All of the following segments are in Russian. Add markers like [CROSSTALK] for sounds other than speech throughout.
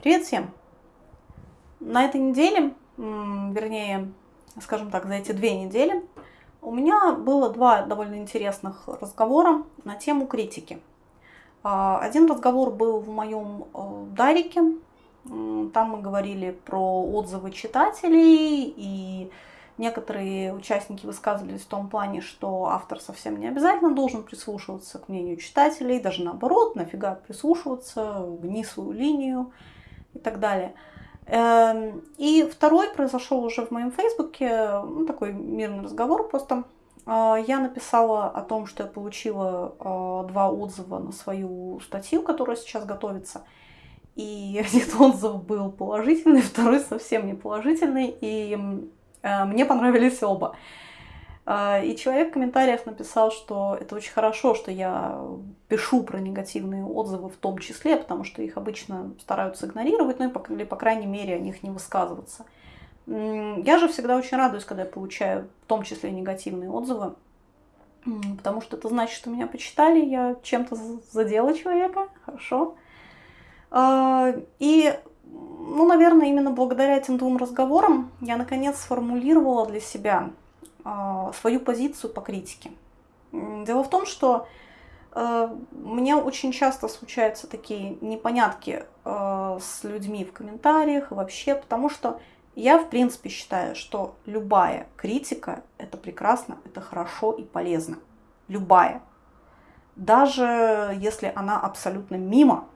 Привет всем! На этой неделе, вернее, скажем так, за эти две недели, у меня было два довольно интересных разговора на тему критики. А, один разговор был в моем э, Дарике, там мы говорили про отзывы читателей и Некоторые участники высказывались в том плане, что автор совсем не обязательно должен прислушиваться к мнению читателей, даже наоборот, нафига прислушиваться, гни свою линию и так далее. Эм, и второй произошел уже в моем фейсбуке, ну, такой мирный разговор просто. Э, я написала о том, что я получила э, два отзыва на свою статью, которая сейчас готовится. И [LAUGHS] один отзыв был положительный, [LAUGHS] второй совсем не положительный. И Э, мне понравились оба. Э, и человек в комментариях написал, что это очень хорошо, что я пишу про негативные отзывы в том числе, потому что их обычно стараются игнорировать, ну или, по крайней мере, о них не высказываться. Я же всегда очень радуюсь, когда я получаю в том числе негативные отзывы, потому что это значит, что меня почитали, я чем-то задела человека, хорошо. Э, и ну, наверное, именно благодаря этим двум разговорам я наконец сформулировала для себя свою позицию по критике. Дело в том, что э, мне очень часто случаются такие непонятки э, с людьми в комментариях и вообще, потому что я, в принципе, считаю, что любая критика – это прекрасно, это хорошо и полезно. Любая. Даже если она абсолютно мимо,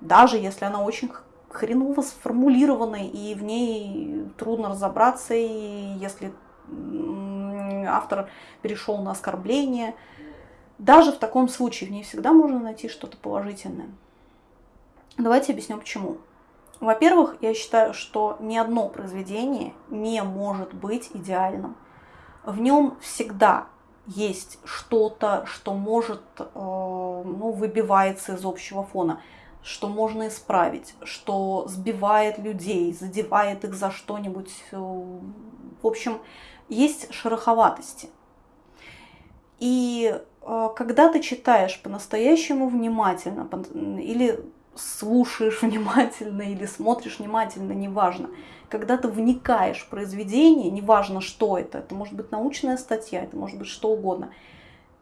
даже если она очень хреново сформулированной, и в ней трудно разобраться, и если автор перешел на оскорбление, даже в таком случае в ней всегда можно найти что-то положительное. Давайте объясню почему. Во-первых, я считаю, что ни одно произведение не может быть идеальным. В нем всегда есть что-то, что может, э, ну, выбивается из общего фона что можно исправить, что сбивает людей, задевает их за что-нибудь. Э, в общем, есть шероховатости. И э, когда ты читаешь по-настоящему внимательно или слушаешь [LAUGHS] внимательно или смотришь внимательно, неважно, когда ты вникаешь в произведение, неважно что это, это может быть научная статья, это может быть что угодно,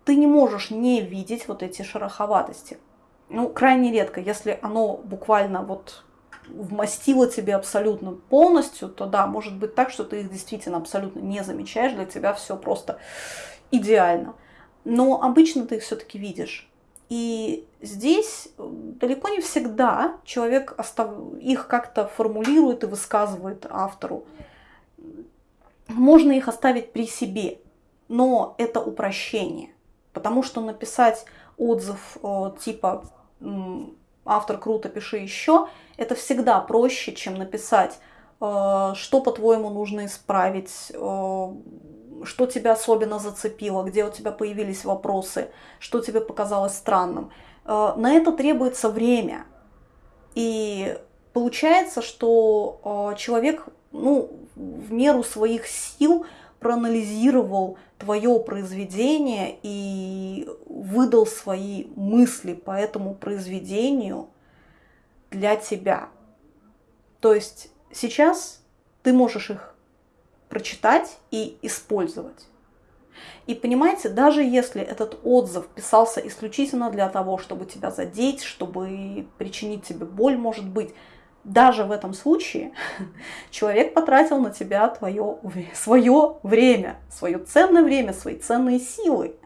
ты не можешь не видеть вот эти шероховатости ну, крайне редко. Если оно буквально вот вмастило тебе абсолютно полностью, то да, может быть так, что ты их действительно абсолютно не замечаешь, для тебя все просто идеально. Но обычно ты их все-таки видишь. И здесь далеко не всегда человек их как-то формулирует и высказывает автору. Можно их оставить при себе, но это упрощение. Потому что написать отзыв э, типа автор круто, пиши еще, это всегда проще, чем написать, э, что, по-твоему, нужно исправить, э, что тебя особенно зацепило, где у тебя появились вопросы, что тебе показалось странным. Э, на это требуется время. И получается, что человек ну, в меру своих сил проанализировал твое произведение и выдал свои мысли по этому произведению для тебя. То есть сейчас ты можешь их прочитать и использовать. И понимаете, даже если этот отзыв писался исключительно для того, чтобы тебя задеть, чтобы причинить тебе боль, может быть, даже в этом случае [LAUGHS] человек потратил на тебя твое, свое время, свое ценное время, свои ценные силы.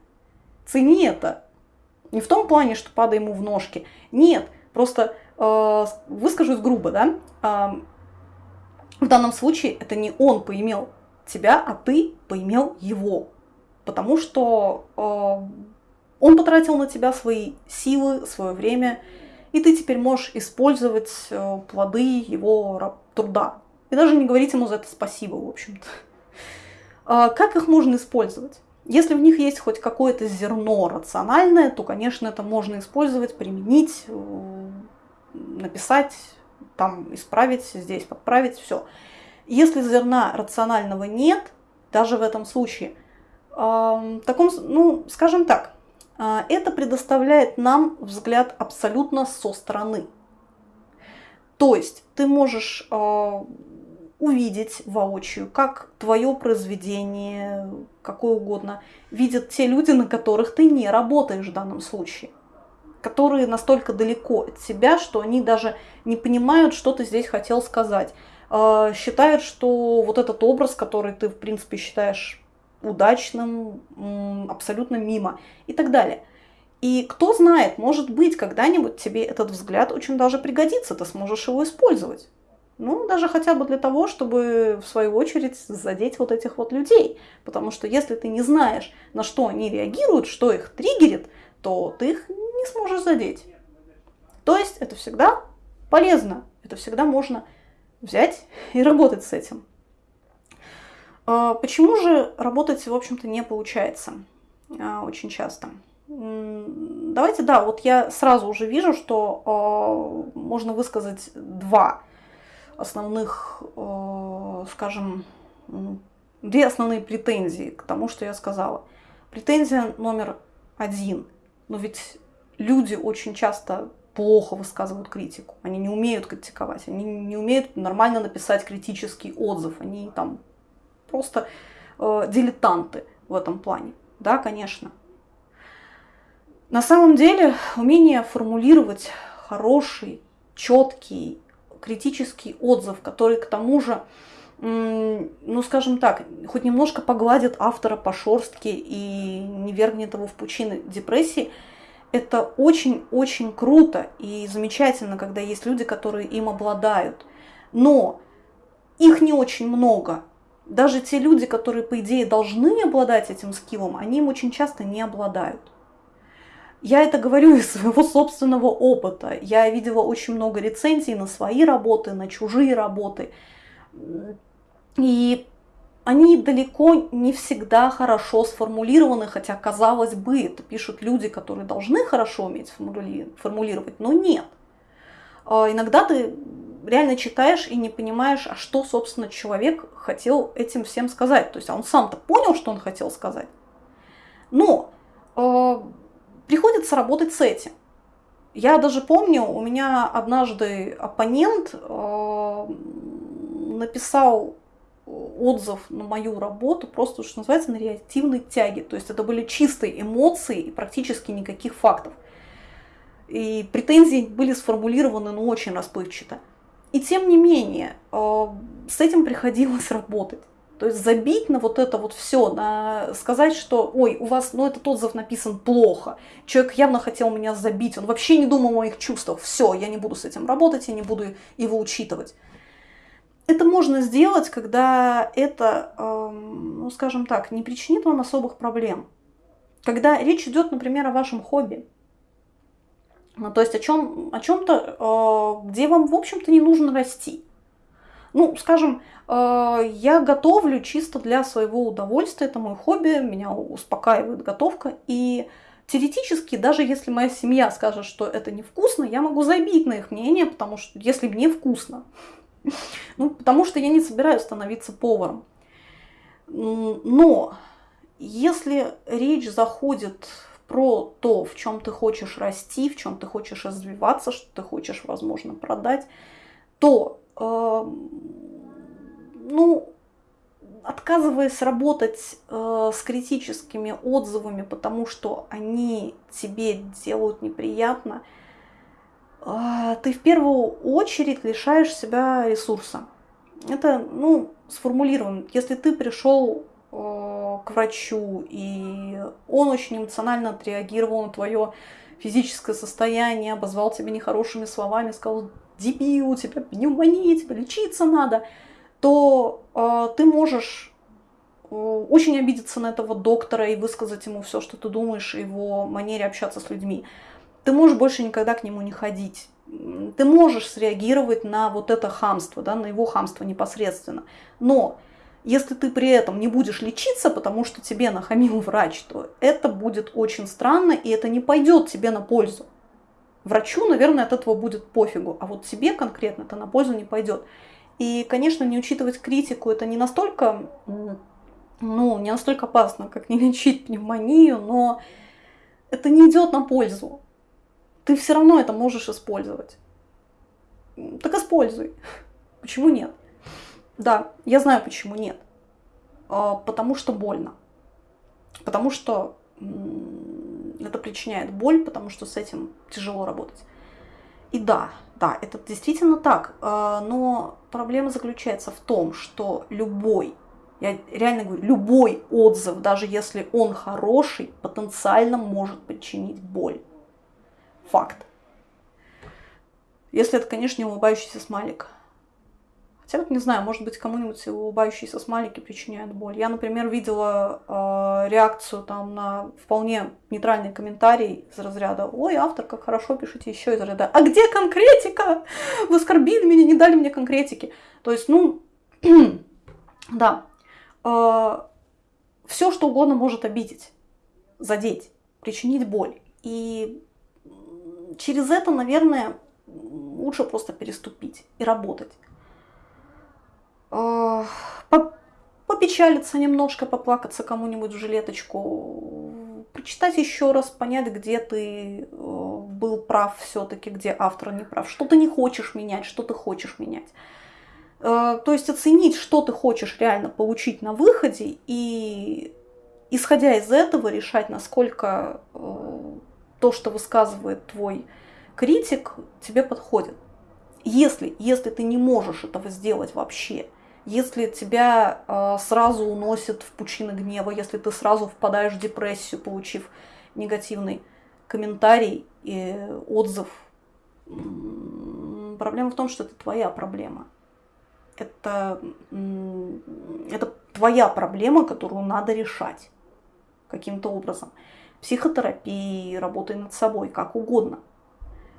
Цени это. Не в том плане, что падай ему в ножки. Нет, просто э, выскажусь грубо, да. Э, в данном случае это не он поимел тебя, а ты поимел его. Потому что э, он потратил на тебя свои силы, свое время, и ты теперь можешь использовать э, плоды его труда. И даже не говорить ему за это спасибо, в общем-то. А как их можно использовать? Если в них есть хоть какое-то зерно рациональное, то, конечно, это можно использовать, применить, э, написать, там исправить, здесь подправить, все. Если зерна рационального нет, даже в этом случае, в таком, ну, скажем так, это предоставляет нам взгляд абсолютно со стороны. То есть ты можешь э, увидеть воочию, как твое произведение, какое угодно, видят те люди, на которых ты не работаешь в данном случае которые настолько далеко от себя, что они даже не понимают, что ты здесь хотел сказать. Э, считают, что вот этот образ, который ты, в принципе, считаешь удачным, абсолютно мимо и так далее. И кто знает, может быть, когда-нибудь тебе этот взгляд очень даже пригодится, ты сможешь его использовать. Ну, даже хотя бы для того, чтобы, в свою очередь, задеть вот этих вот людей. Потому что если ты не знаешь, на что они реагируют, что их триггерит, то ты их не сможешь задеть. То есть это всегда полезно, это всегда можно взять и работать с этим. А, почему же работать, в общем-то, не получается а, очень часто? Давайте, да, вот я сразу уже вижу, что а, можно высказать два основных, скажем, две основные претензии к тому, что я сказала. Претензия номер один. Но ведь люди очень часто плохо высказывают критику. Они не умеют критиковать, они не умеют нормально написать критический отзыв. Они там просто э, дилетанты в этом плане. Да, конечно. На самом деле умение формулировать хороший, четкий, критический отзыв, который к тому же, ну скажем так, хоть немножко погладит автора по шорстке и не вергнет его в пучины депрессии, это очень-очень круто и замечательно, когда есть люди, которые им обладают. Но их не очень много, даже те люди, которые, по идее, должны обладать этим скиллом, они им очень часто не обладают. Я это говорю [LAUGHS] из своего собственного опыта. Я видела очень много рецензий на свои работы, на чужие работы. И они далеко не всегда хорошо сформулированы, хотя, казалось бы, это пишут люди, которые должны хорошо уметь формулировать, но нет. А иногда ты реально читаешь и не понимаешь, а что, собственно, человек хотел этим всем сказать. То есть а он сам-то понял, что он хотел сказать. Но э, приходится работать с этим. Я даже помню, у меня однажды оппонент э, написал отзыв на мою работу просто, что называется, на реактивной тяге. То есть это были чистые эмоции и практически никаких фактов. И претензии были сформулированы ну, очень расплывчато. И тем не менее, э, с этим приходилось работать. То есть забить на вот это вот все, на сказать, что, ой, у вас, ну этот отзыв написан плохо, человек явно хотел меня забить, он вообще не думал о моих чувствах, все, я не буду с этим работать, я не буду его учитывать. Это можно сделать, когда это, эм, ну скажем так, не причинит вам особых проблем. Когда речь идет, например, о вашем хобби, то есть о, чем, о чем-то, э, где вам, в общем-то, не нужно расти. Ну, скажем, э, я готовлю чисто для своего удовольствия, это мой хобби, меня успокаивает готовка. И теоретически, даже если моя семья скажет, что это невкусно, я могу забить на их мнение, потому что если мне вкусно. [LAUGHS] Ну, потому что я не собираюсь становиться поваром. Но если речь заходит про то, в чем ты хочешь расти, в чем ты хочешь развиваться, что ты хочешь, возможно, продать, то, э, ну, отказываясь работать э, с критическими отзывами, потому что они тебе делают неприятно, э, ты в первую очередь лишаешь себя ресурса. Это, ну, сформулируем. Если ты пришел к врачу, и он очень эмоционально отреагировал на твое физическое состояние, обозвал тебя нехорошими словами, сказал, дебил, тебя пневмония, тебе лечиться надо, то э, ты можешь э, очень обидеться на этого доктора и высказать ему все, что ты думаешь его манере общаться с людьми. Ты можешь больше никогда к нему не ходить. Ты можешь среагировать на вот это хамство, да, на его хамство непосредственно. Но если ты при этом не будешь лечиться, потому что тебе нахамил врач, то это будет очень странно, и это не пойдет тебе на пользу. Врачу, наверное, от этого будет пофигу, а вот тебе конкретно это на пользу не пойдет. И, конечно, не учитывать критику это не настолько, ну, не настолько опасно, как не лечить пневмонию, но это не идет на пользу. Ты все равно это можешь использовать. Так используй. Почему нет? Да, я знаю, почему нет. А, потому что больно. Потому что это причиняет боль, потому что с этим тяжело работать. И да, да, это действительно так. А, но проблема заключается в том, что любой, я реально говорю, любой отзыв, даже если он хороший, потенциально может причинить боль. Факт. Если это, конечно, не улыбающийся смайлик. Хотя вот не знаю, может быть, кому-нибудь улыбающиеся смайлики причиняют боль. Я, например, видела э, реакцию там на вполне нейтральный комментарий из разряда «Ой, автор, как хорошо, пишите еще из разряда «А где конкретика? Вы оскорбили меня, не дали мне конкретики». То есть, ну, [CLEARS THROAT] да, э, все, что угодно может обидеть, задеть, причинить боль. И через это, наверное, лучше просто переступить и работать. Попечалиться немножко, поплакаться кому-нибудь в жилеточку, прочитать еще раз, понять, где ты э, был прав все-таки, где автор не прав, что ты не хочешь менять, что ты хочешь менять. Э, то есть оценить, что ты хочешь реально получить на выходе и исходя из этого решать, насколько э, то, что высказывает твой критик тебе подходит. Если, если ты не можешь этого сделать вообще, если тебя э, сразу уносит в пучины гнева, если ты сразу впадаешь в депрессию, получив негативный комментарий и отзыв, проблема в том, что это твоя проблема. Это, это твоя проблема, которую надо решать каким-то образом. Психотерапии, работой над собой, как угодно –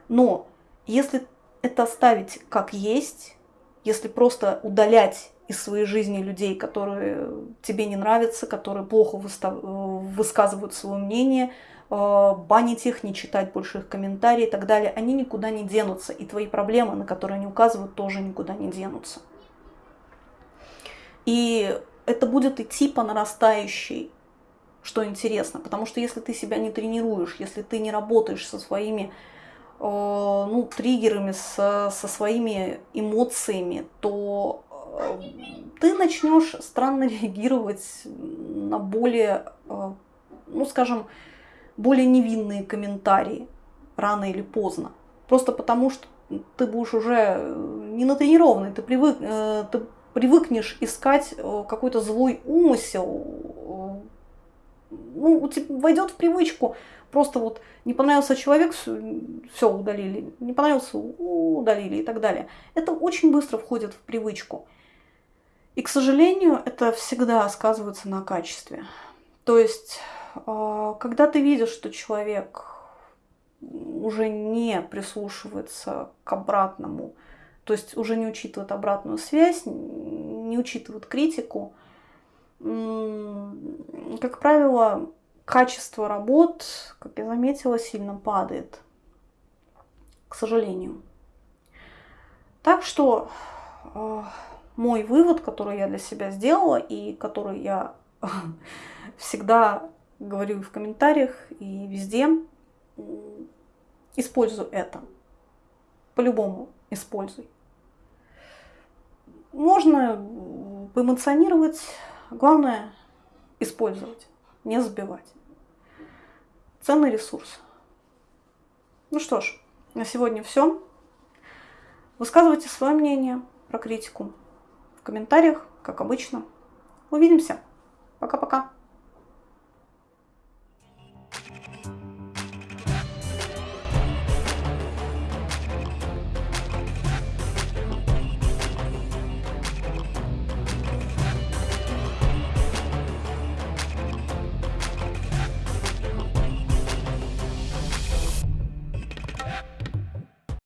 но если это оставить как есть, если просто удалять из своей жизни людей, которые тебе не нравятся, которые плохо выстав... высказывают свое мнение, э, банить их, не читать больше их комментарии и так далее, они никуда не денутся. И твои проблемы, на которые они указывают, тоже никуда не денутся. И это будет идти по нарастающей, что интересно. Потому что если ты себя не тренируешь, если ты не работаешь со своими Э, ну, триггерами, со, со своими эмоциями, то э, ты начнешь странно [LAUGHS] реагировать на более, э, ну, скажем, более невинные комментарии рано или поздно. Просто потому, что ты будешь уже не натренированный, ты, привык, ты привыкнешь искать какой-то злой умысел, ну, войдет в привычку Просто вот не понравился человек, все удалили, не понравился, удалили и так далее. Это очень быстро входит в привычку. И, к сожалению, это всегда сказывается на качестве. То есть, а, когда ты видишь, что человек уже не прислушивается к обратному, то есть уже не учитывает обратную связь, не учитывает критику, как правило, качество работ, как я заметила, сильно падает, к сожалению. Так что э, мой вывод, который я для себя сделала и который я [LAUGHS] всегда говорю в комментариях и везде, используй это. По-любому используй. Можно поэмоционировать, главное использовать не забивать. Ценный ресурс. Ну что ж, на сегодня все. Высказывайте свое мнение про критику в комментариях, как обычно. Увидимся. Пока-пока.